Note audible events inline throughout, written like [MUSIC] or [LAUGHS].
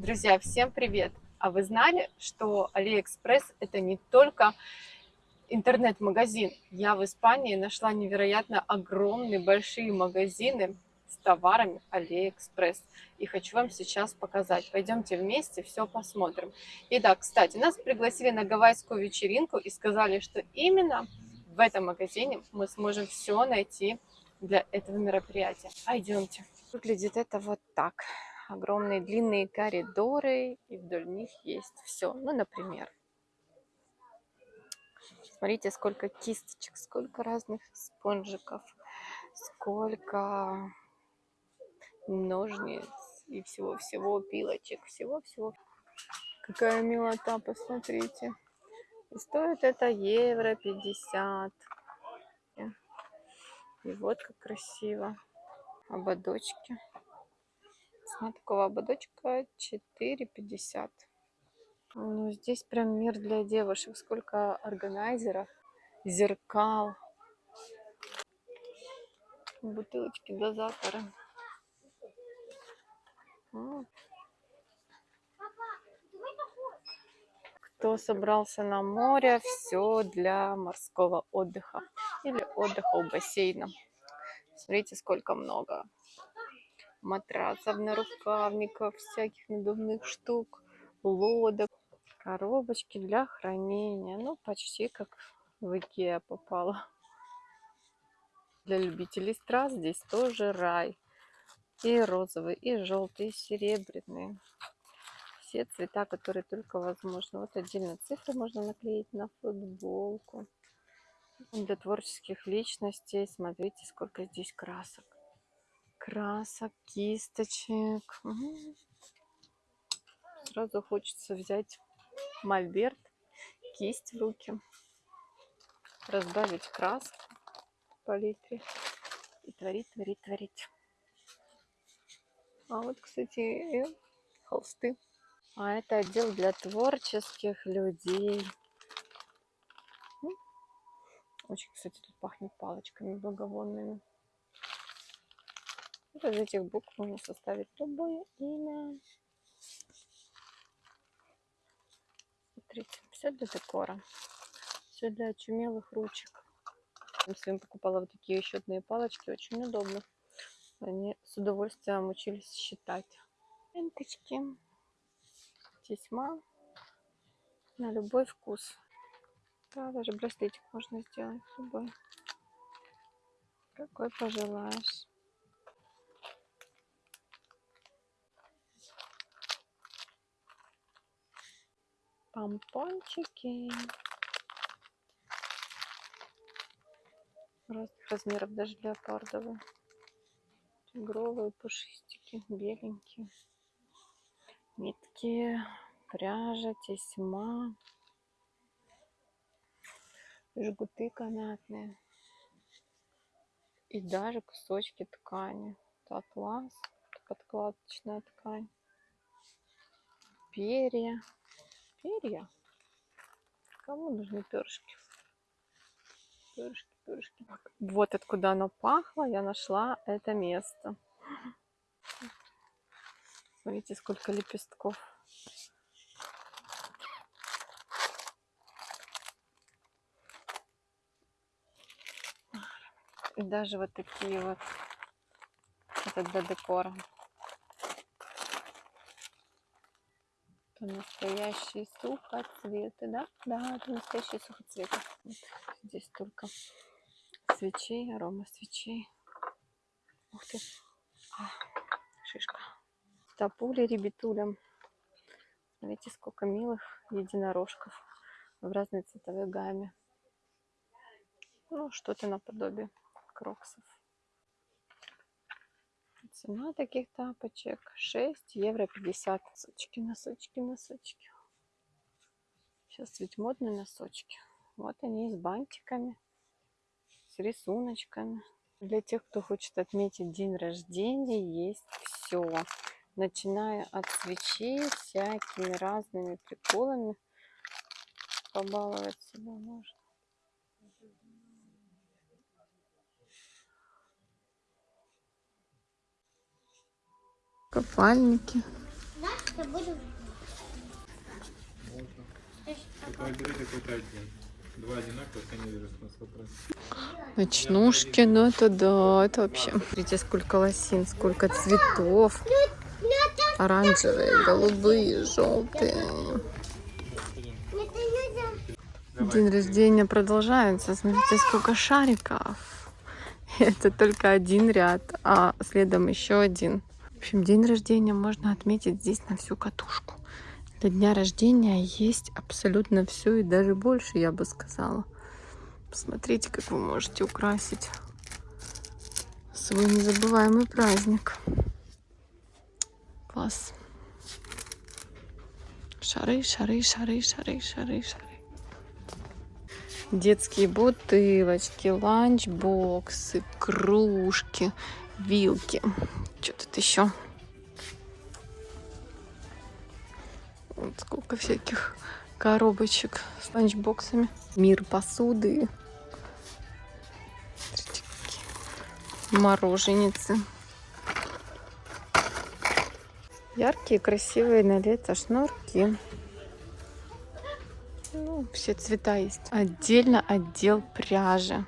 Друзья, всем привет! А вы знали, что AliExpress это не только интернет-магазин? Я в Испании нашла невероятно огромные большие магазины с товарами AliExpress. И хочу вам сейчас показать. Пойдемте вместе все посмотрим. Итак, кстати, нас пригласили на гавайскую вечеринку и сказали, что именно в этом магазине мы сможем все найти для этого мероприятия. Пойдемте. Выглядит это вот так огромные длинные коридоры, и вдоль них есть все. Ну, например, смотрите, сколько кисточек, сколько разных спонжиков, сколько ножниц и всего-всего, пилочек, всего-всего. Какая милота, посмотрите. И стоит это евро 50. И вот как красиво. Ободочки. Цена такого ободочка 4,50. Ну, здесь прям мир для девушек. Сколько органайзеров, зеркал, бутылочки, дозаторы. Кто собрался на море, все для морского отдыха или отдыха у бассейна. Смотрите, сколько много матрасов, нарукавников, всяких надувных штук, лодок, коробочки для хранения. Ну, почти как в Икеа попала. Для любителей страз здесь тоже рай. И розовый, и желтый, и серебряный. Все цвета, которые только возможно. Вот отдельно цифры можно наклеить на футболку. Для творческих личностей смотрите, сколько здесь красок красок, кисточек. Сразу хочется взять мольберт, кисть в руки, разбавить краску в палитре и творить, творить, творить. А вот, кстати, и холсты. А это отдел для творческих людей. Очень, кстати, тут пахнет палочками благовонными. Из этих букв можно составить любое имя. Смотрите, все для декора. Все для очумелых ручек. Я своим покупала вот такие счетные палочки. Очень удобно. Они с удовольствием учились считать. Ленточки. Тесьма. На любой вкус. Да, даже браслетик можно сделать любой. Какой пожелаешь. Помпончики разных размеров, даже леопардовые. Тигровые, пушистики, беленькие. Нитки, пряжа, тесьма, жгуты канатные. И даже кусочки ткани. Это атлас, подкладочная ткань. Перья перья. Кому нужны перышки? Перышки, перышки. Вот откуда оно пахло, я нашла это место. Смотрите, сколько лепестков. И даже вот такие вот. Это для декора. Это настоящие сухоцветы, да? Да, это настоящие сухоцветы. Вот здесь только свечей, арома свечей. Ух ты. А, шишка. Тапули, ребятуля. Смотрите, сколько милых единорожков в разной цветовой гамме. Ну, что-то наподобие кроксов. Цена таких тапочек 6 евро 50. Носочки, носочки, носочки. Сейчас ведь модные носочки. Вот они с бантиками, с рисуночками. Для тех, кто хочет отметить день рождения, есть все. Начиная от свечей, всякими разными приколами. Побаловать себя можно. купальники я буду... Только выбери какой-то один. Два одинаковых, я не вижу смысла брать. Ночнушки, ну это да, это вообще. Смотрите, сколько лосин, сколько цветов. Оранжевые, голубые, желтые. День рождения продолжается. Смотрите, сколько шариков. [LAUGHS] Это только один ряд, а следом еще один. В общем, день рождения можно отметить здесь на всю катушку. Для дня рождения есть абсолютно все и даже больше, я бы сказала. Посмотрите, как вы можете украсить свой незабываемый праздник. Класс. Шары, шары, шары, шары, шары, шары. Детские бутылочки, ланчбоксы, кружки, вилки. Что тут еще? Вот сколько всяких коробочек с ланчбоксами. Мир посуды. Смотрите, какие Мороженицы. Яркие, красивые на лето шнурки. Ну, все цвета есть. Отдельно отдел пряжи.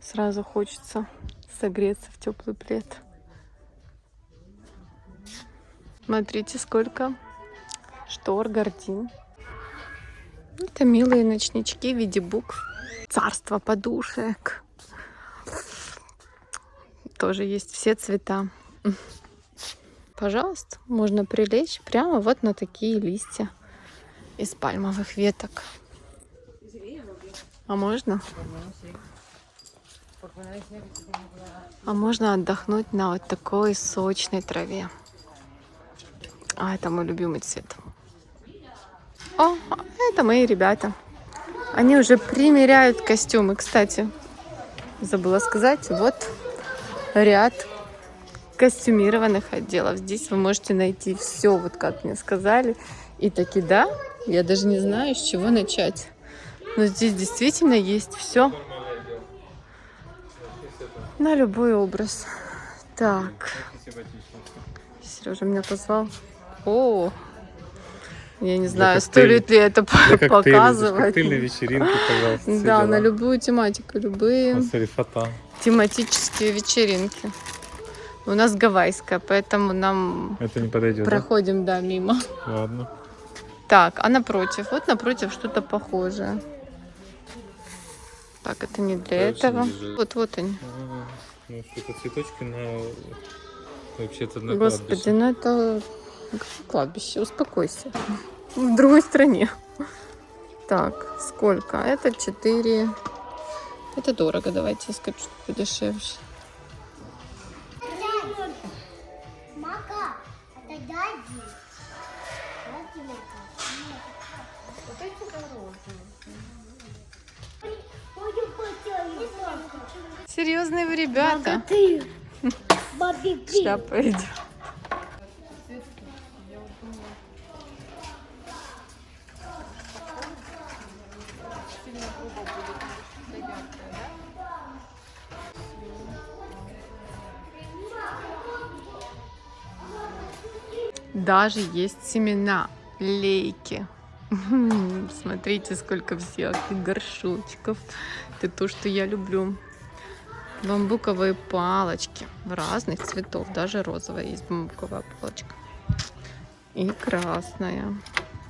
Сразу хочется согреться в теплый плед. Смотрите, сколько штор, гардин. Это милые ночнички в виде букв. Царство подушек. Тоже есть все цвета. Пожалуйста, можно прилечь прямо вот на такие листья из пальмовых веток. А можно? А можно отдохнуть на вот такой сочной траве. А, это мой любимый цвет. О, это мои ребята. Они уже примеряют костюмы. Кстати, забыла сказать, вот ряд костюмированных отделов. Здесь вы можете найти все, вот как мне сказали. И таки да, я даже не знаю, с чего начать. Но здесь действительно есть все на любой образ. Так, Сережа меня позвал. О, я не знаю, стоит ли это показывать. Коктейльные вечеринки, пожалуйста. Да, дела. на любую тематику, любые тематические вечеринки. У нас гавайская, поэтому нам Это не подойдет, проходим, да, мимо. Ладно. Так, а напротив? Вот напротив что-то похожее. Так, это не для Дальше этого. Вот, вот они. Ну, цветочки на... Вообще-то на Господи, кладбище. ну это кладбище, успокойся. В другой стране. Так, сколько? Это 4. Это дорого, давайте я скажу, что подешевле. Вот эти Ой, Серьезные вы ребята. Шляпа идет. Даже есть семена лейки. Смотрите, сколько всяких горшочков. Это то, что я люблю. Бамбуковые палочки разных цветов. Даже розовая есть бамбуковая палочка. И красная.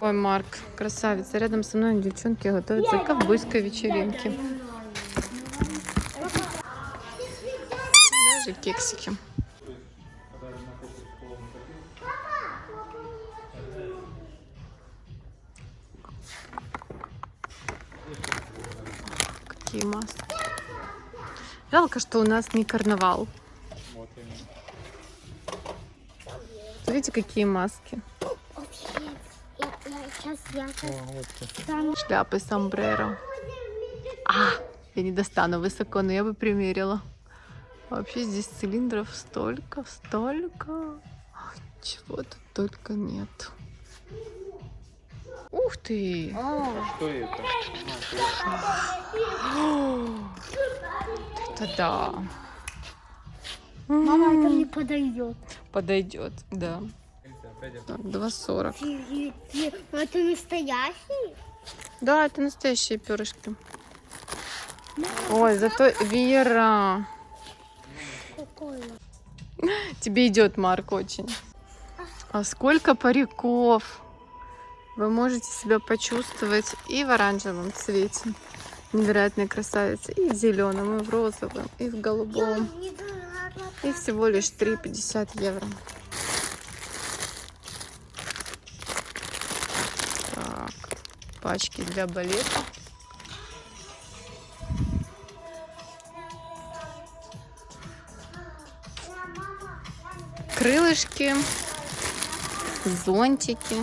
Ой, Марк, красавица. Рядом со мной девчонки готовятся к ковбойской вечеринке. Даже кексики. Какие маски. Жалко, что у нас не карнавал. Вот именно. Смотрите, какие маски. Я, я, я О. Шляпы сомбреро. А, я не достану высоко, но я бы примерила. Вообще здесь цилиндров столько, столько. Чего тут только нет. Ух ты! Что это? [GASPS] Это да. Мама, это мне подойдет. Подойдет, да. Так, 2,40. Это настоящий? Да, это настоящие перышки. Ой, зато Вера. Тебе идет, Марк, очень. А сколько париков! Вы можете себя почувствовать и в оранжевом цвете. Невероятная красавица. И в зеленом, и в розовом, и в голубом. И всего лишь 3,50 евро. Так, пачки для балета. Крылышки, зонтики.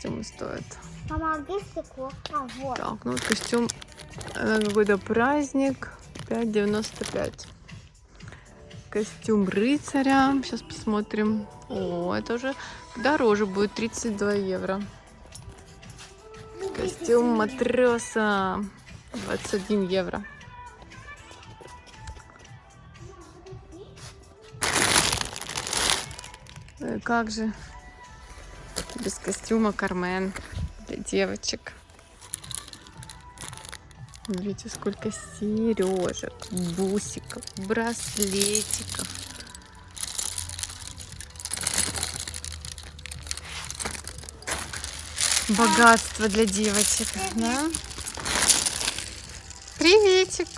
Костюмы стоят? Мама, а где стекло? А, вот. Так, ну вот костюм на какой-то праздник 5,95. Костюм рыцаря. Сейчас посмотрим. О, это уже дороже будет 32 евро. Костюм матроса 21 евро. Э, Как же без костюма Кармен для девочек. Видите, сколько сережек, бусиков, браслетиков. Богатство для девочек, да? Приветик!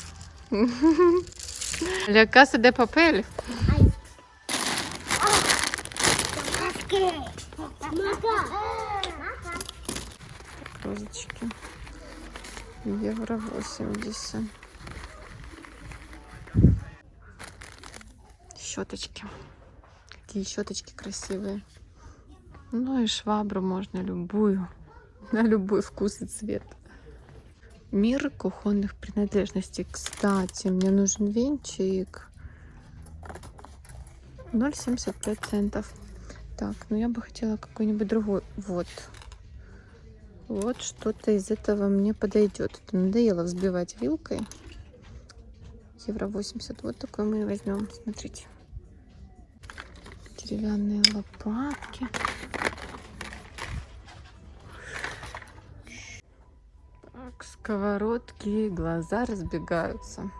Ля Каса де Папель. Розочки. Евро 80. Щеточки. Какие щеточки красивые. Ну и швабру можно любую. На любой вкус и цвет. Мир кухонных принадлежностей. Кстати, мне нужен венчик. 0,75 центов. Так, ну я бы хотела какой-нибудь другой. Вот. Вот что-то из этого мне подойдет. Это надоело взбивать вилкой. Евро 80. Вот такой мы возьмем. Смотрите. Деревянные лопатки. Так, сковородки, глаза разбегаются.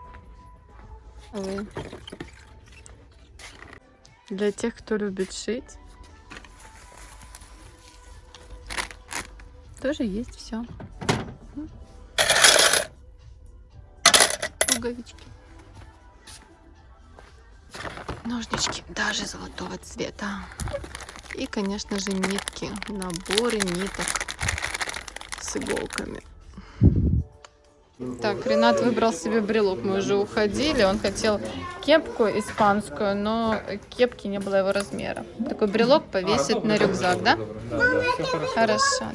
Для тех, кто любит шить, тоже есть все. Пуговички. Ножнички даже золотого цвета. И, конечно же, нитки. Наборы ниток с иголками. Так, Ренат выбрал себе брелок. Мы уже уходили. Он хотел кепку испанскую, но кепки не было его размера. Такой брелок повесить на рюкзак, да? Хорошо.